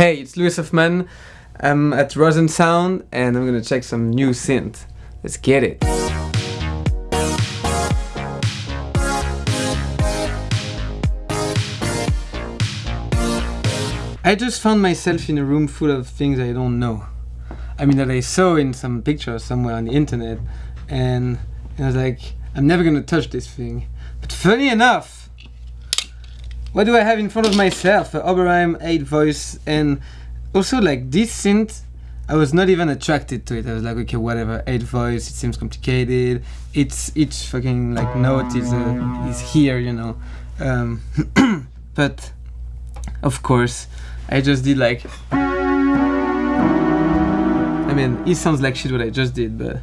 Hey, it's Lewis OfMan. I'm at Rosen Sound and I'm gonna check some new synth. Let's get it. I just found myself in a room full of things I don't know. I mean, that I saw in some picture somewhere on the internet, and I was like, I'm never gonna touch this thing. But funny enough, what do I have in front of myself? Oberheim 8 voice, and also like this synth, I was not even attracted to it. I was like, okay, whatever, 8 voice, it seems complicated. It's each fucking like note is uh, is here, you know. Um, but of course, I just did like. I mean, it sounds like shit what I just did, but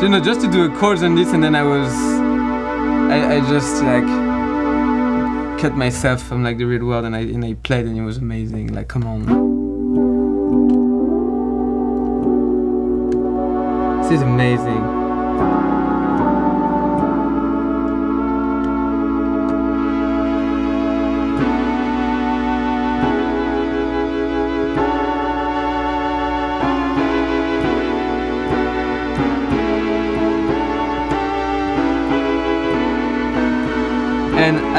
you know, just to do a chords on this, and then I was, I, I just like cut myself from like the real world, and I and I played, and it was amazing. Like, come on, this is amazing.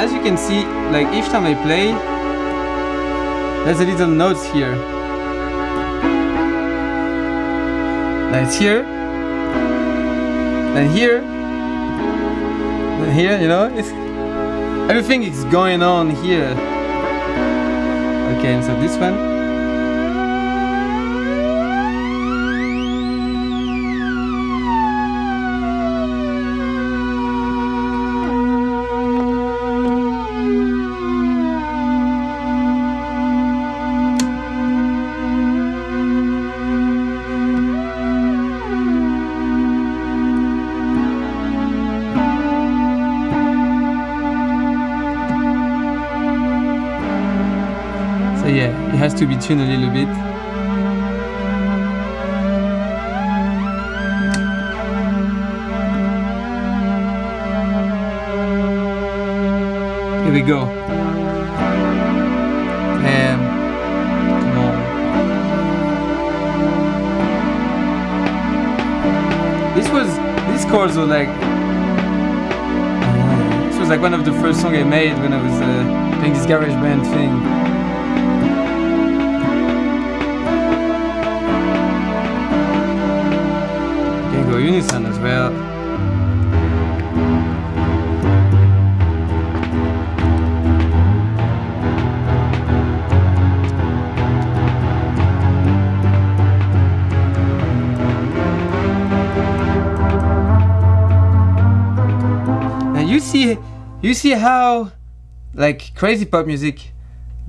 As you can see, like each time I play, there's a little notes here. Like it's here, then here, then here, you know, it's everything is going on here. Okay, so this one. Has to be tuned a little bit. Here we go. And come on. This was chords were like this was like one of the first songs I made when I was uh, playing this garage band thing. Unison as well. Now you see, you see how like crazy pop music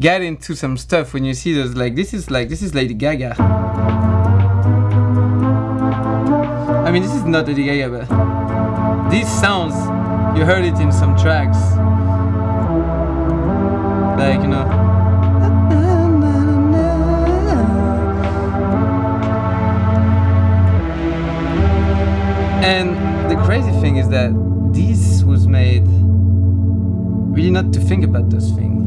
get into some stuff when you see those like this is like this is Lady Gaga. Mean, this is not Lady Gaga, but these sounds, you heard it in some tracks. Like, you know. And the crazy thing is that this was made really not to think about those things.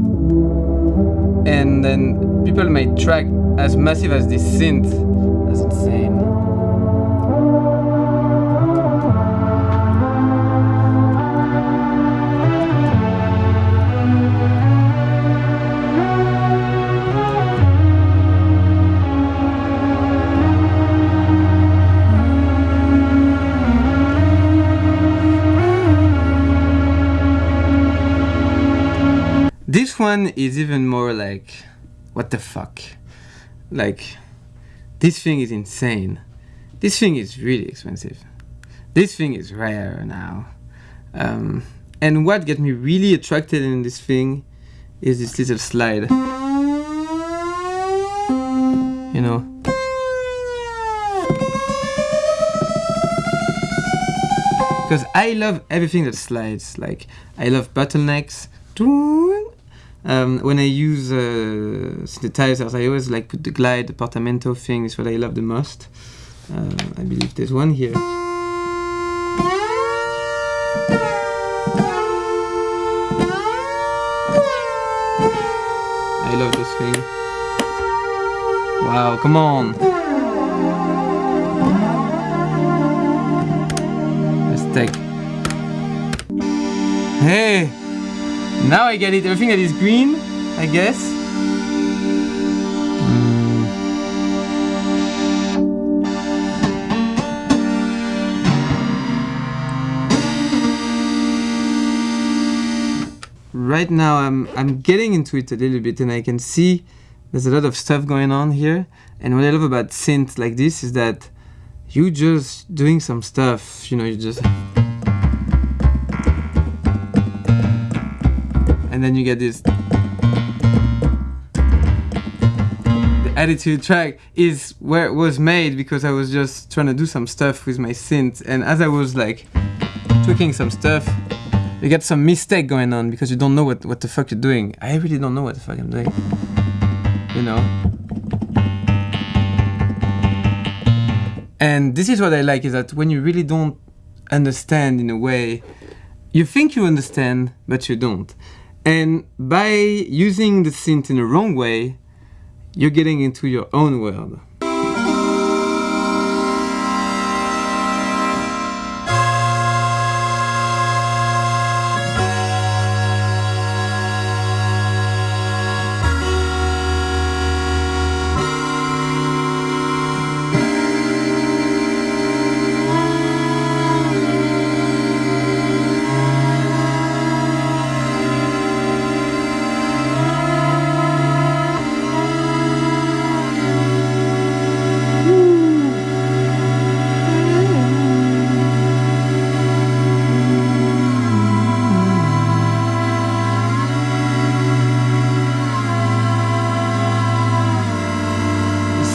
And then people made track as massive as this synth. That's insane. One is even more like, what the fuck? Like, this thing is insane. This thing is really expensive. This thing is rare now. Um, and what got me really attracted in this thing is this little slide. You know? Because I love everything that slides. Like, I love bottlenecks. Um, when I use uh, synthesizers, I always like put the glide, the portamento thing is what I love the most. Uh, I believe there's one here. I love this thing. Wow, come on. Let's take. Hey! Now I get it. Everything that is green, I guess. Hmm. Right now I'm I'm getting into it a little bit and I can see there's a lot of stuff going on here. And what I love about synth like this is that you just doing some stuff, you know, you just and then you get this the attitude track is where it was made because I was just trying to do some stuff with my synth and as I was like tweaking some stuff you get some mistake going on because you don't know what, what the fuck you're doing. I really don't know what the fuck I'm doing. You know? And this is what I like is that when you really don't understand in a way, you think you understand, but you don't. And by using the synth in the wrong way, you're getting into your own world.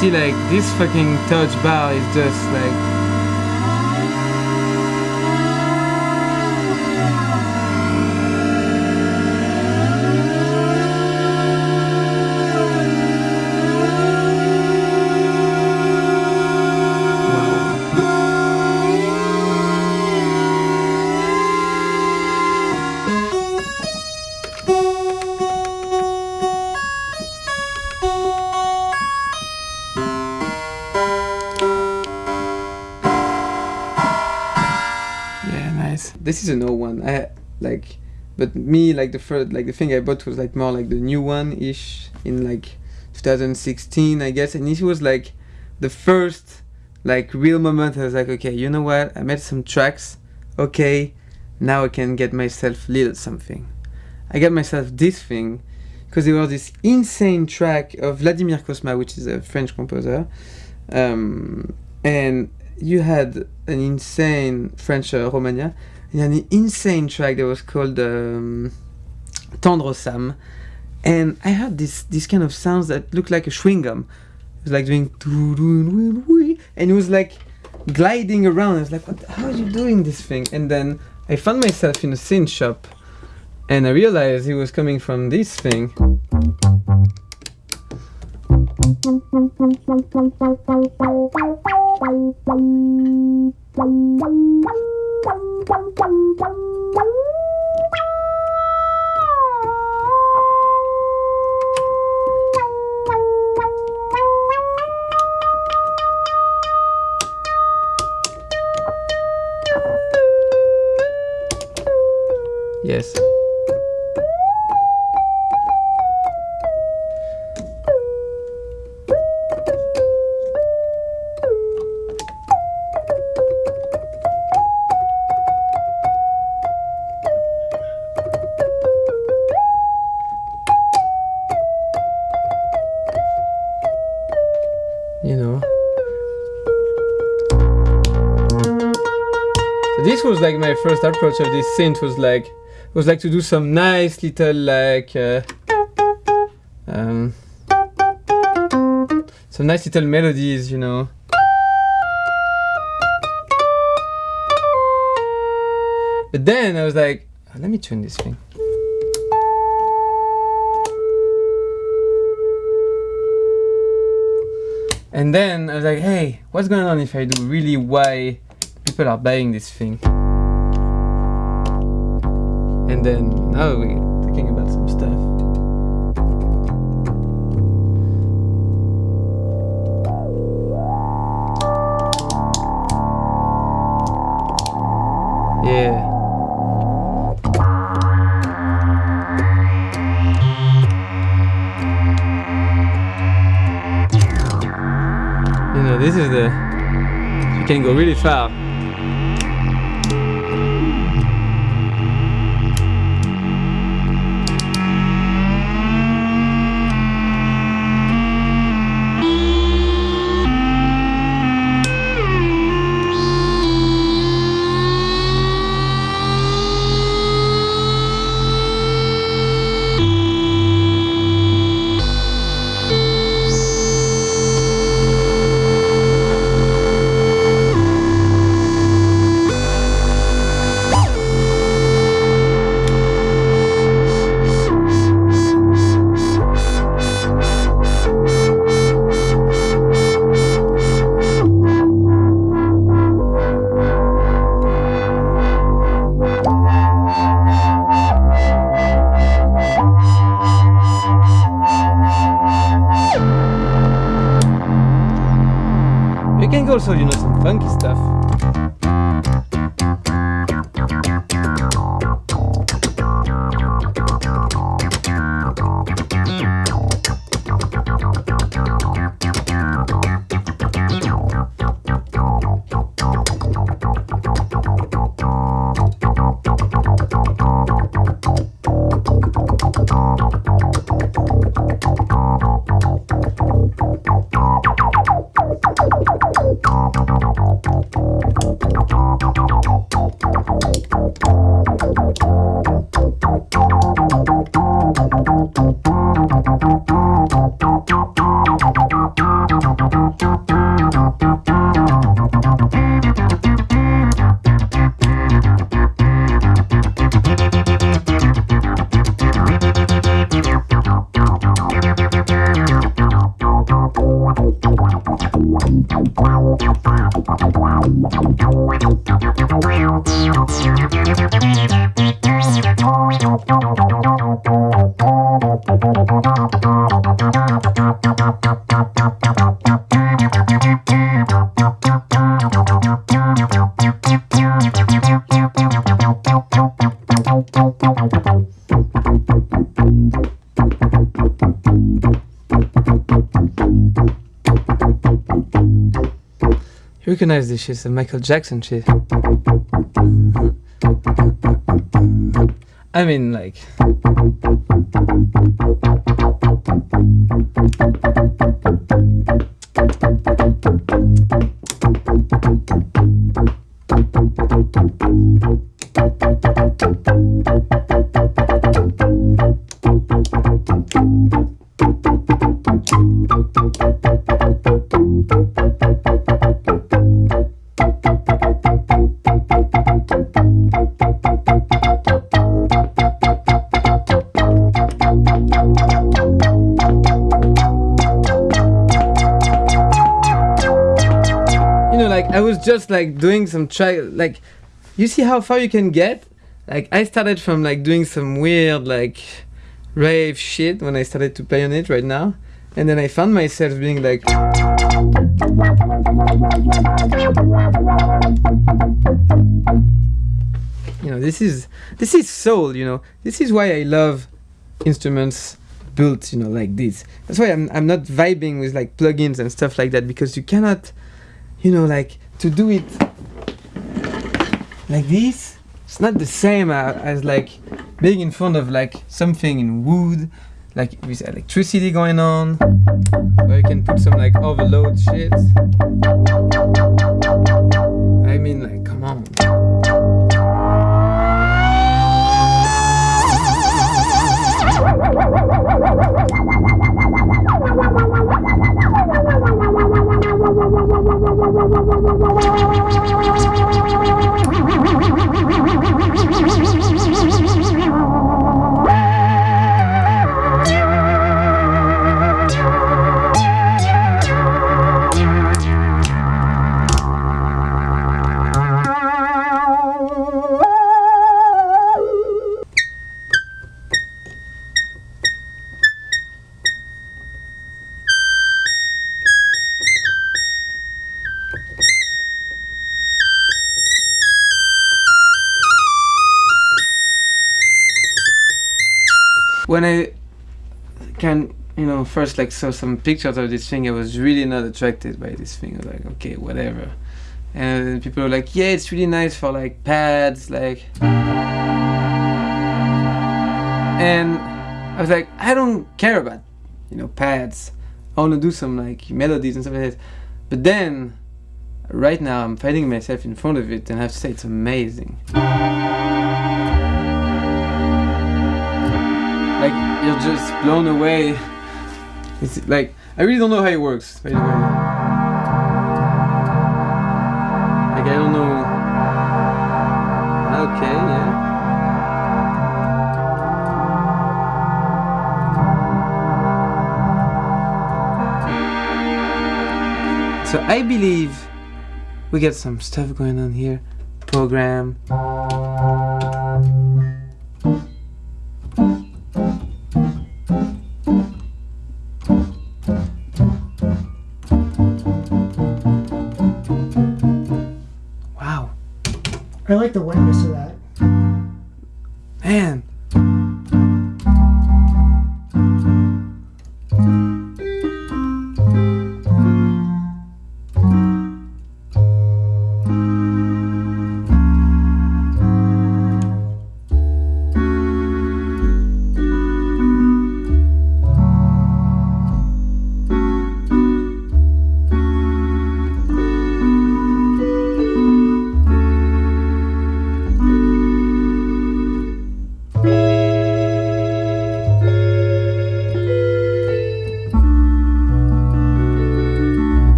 See like this fucking touch bar is just like old one. I like, but me like the first like the thing I bought was like more like the new one ish in like 2016 I guess, and it was like the first like real moment. I was like, okay, you know what? I made some tracks. Okay, now I can get myself little something. I got myself this thing because there was this insane track of Vladimir Cosma, which is a French composer, um, and you had an insane French uh, an insane track that was called um, Tendre Sam, and I heard this this kind of sounds that looked like a chewing gum. It was like doing and it was like gliding around. I was like, what, how are you doing this thing? And then I found myself in a synth shop, and I realized it was coming from this thing. this was like my first approach of this synth was like was like to do some nice little like uh, um, some nice little melodies, you know. But then I was like, "Oh, let me tune this thing. And then I was like, hey, what's going on if I do really why people are buying this thing. And then now we're talking about some stuff. Yeah. You know, this is the... You can go really far. Recognize this shit, a Michael Jackson shit. I mean, like. Just like doing some try like you see how far you can get? Like i started from like doing some weird like rave shit when i started to play on it right now. And then i found myself being like you know this is this is soul you know. This is why i love instruments built you know like this. That's why i'm, I'm not vibing with like plugins and stuff like that because you cannot you know like to do it like this? It's not the same as like being in front of like something in wood like with electricity going on where you can put some like overload shit. I mean like come on when I can you know, first like saw some pictures of this thing, I was really not attracted by this thing. I was like, okay, whatever. And people were like, yeah, it's really nice for like pads, like. And I was like, I don't care about, you know, pads. I want to do some like melodies and stuff like that. But then, right now, I'm finding myself in front of it, and I have to say, it's amazing. Like you're just blown away. It's like I really don't know how it works. By the way, like I don't know. Okay, yeah. So I believe we got some stuff going on here. Program. I like the wetness of that.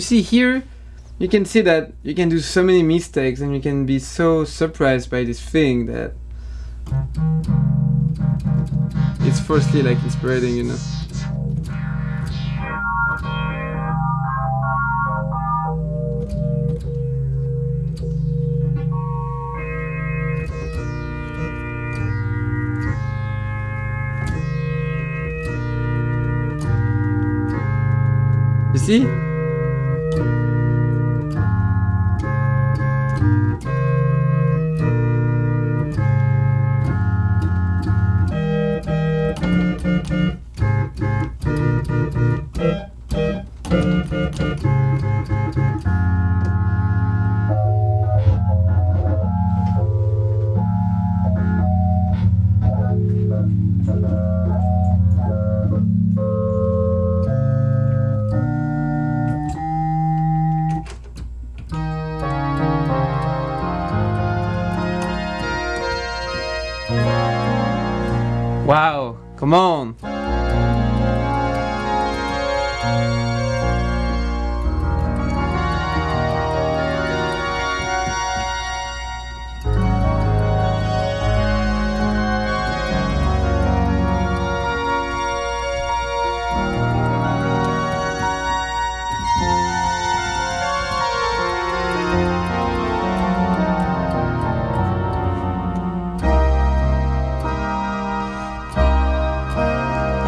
You see here, you can see that you can do so many mistakes and you can be so surprised by this thing that it's firstly like inspiring, you know. You see?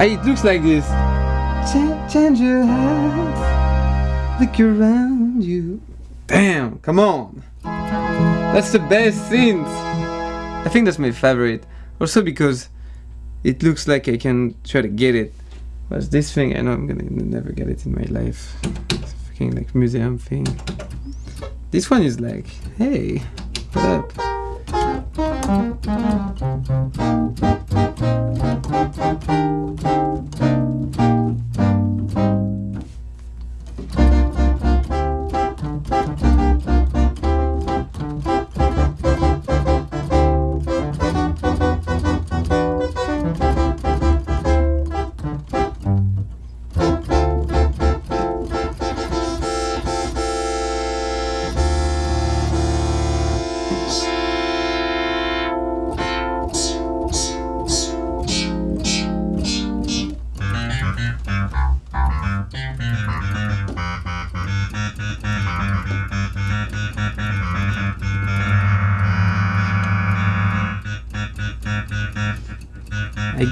It looks like this. Ch- change your look around you. Damn, come on. That's the best synth. I think that's my favorite. Also because it looks like I can try to get it. Whereas this thing, I know I'm gonna never get it in my life. It's a fucking like museum thing. This one is like, hey, what up? Thank you.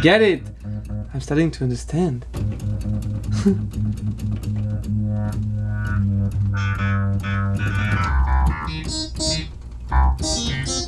get it. I'm starting to understand.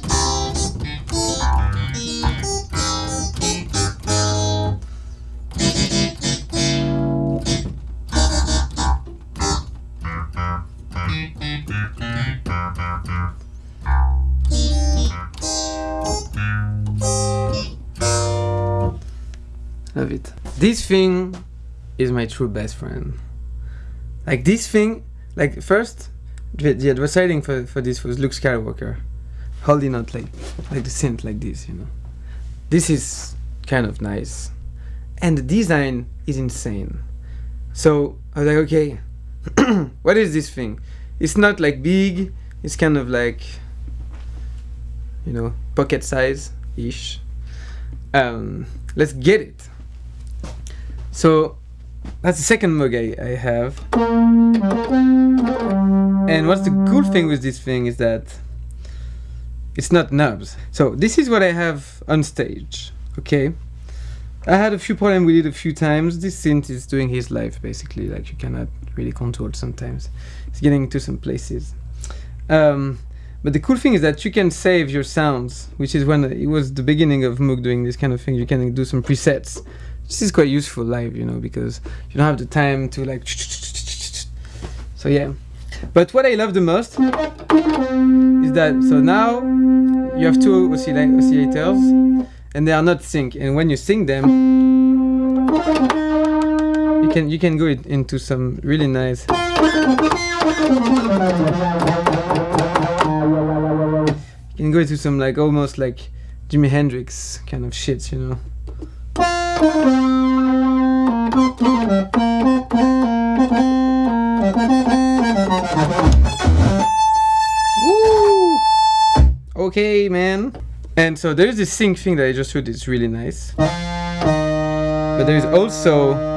This thing is my true best friend. Like this thing, like first, the, the advertising for, for this was Luke Skywalker, holding out like like the synth like this, you know. This is kind of nice, and the design is insane. So I was like, okay, what is this thing? It's not like big. It's kind of like, you know, pocket size ish. Um, let's get it. So that's the second Moog I, I have. And what's the cool thing with this thing is that it's not knobs. So this is what I have on stage. Okay. I had a few problems with it a few times. This synth is doing his life basically, like you cannot really control it sometimes. It's getting to some places. Um, but the cool thing is that you can save your sounds, which is when it was the beginning of Moog doing this kind of thing. You can do some presets. This is quite useful live, you know, because you don't have the time to like. So yeah. But what I love the most is that so now you have two oscill- oscillators and they are not sync. And when you sync them, you can you can go into some really nice. You can go into some like almost like Jimi Hendrix kind of shit, you know. Okay, man. And so there's this sync thing that I just showed. It's really nice. But there's also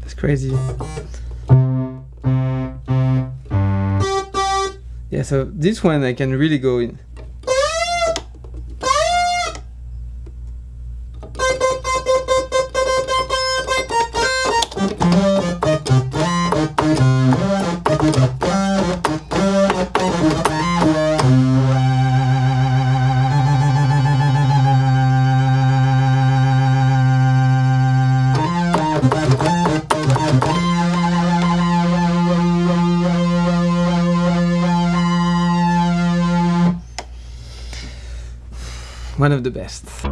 That's crazy. Yeah, so this one I can really go in. The best.